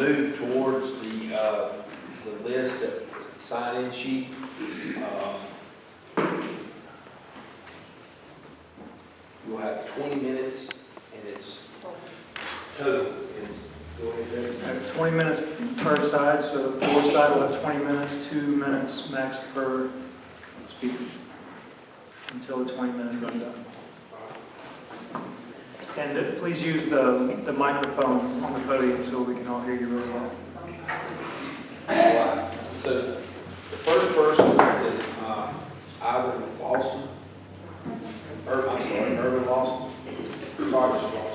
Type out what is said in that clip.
move towards the, uh, the list that was the sign-in sheet. Um, You'll have twenty minutes, and it's total, it's, go ahead. Have 20 minutes per side, so the for side will have 20 minutes, two minutes max per speaker, until the 20 minutes runs out. And please use the, the microphone on the podium so we can all hear you really well. Right. So the first person that uh, Ivan Lawson, Irvin, I'm sorry, Irvin Lawson, Sergeant Lawson.